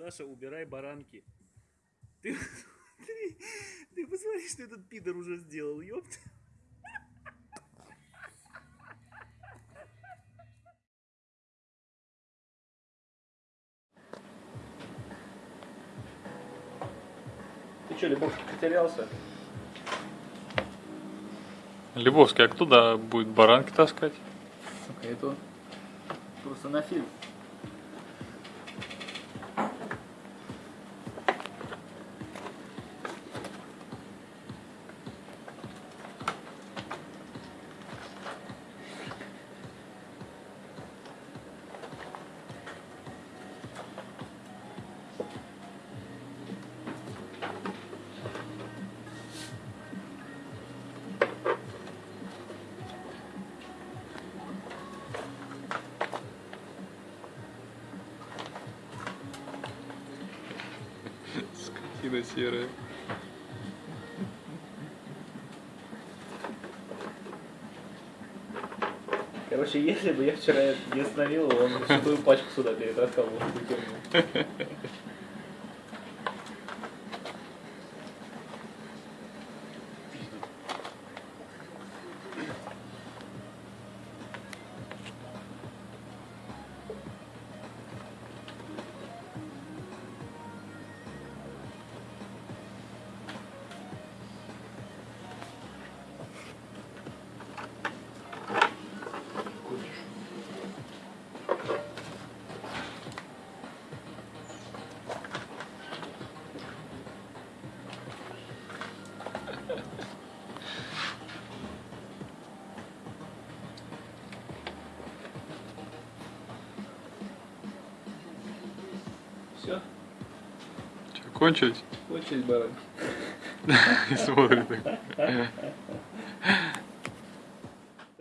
Саша, убирай баранки. Ты посмотри, ты посмотри, что этот пидор уже сделал, ёпта. Ты что, Лебовский потерялся? Львовский, а кто туда будет баранки таскать? Сука, это просто на фильм. Скотина серая. Короче, если бы я вчера не остановил его, он бы твою пачку сюда перетаскал в Все, Че, кончились? кончились баранки. И смотрит так.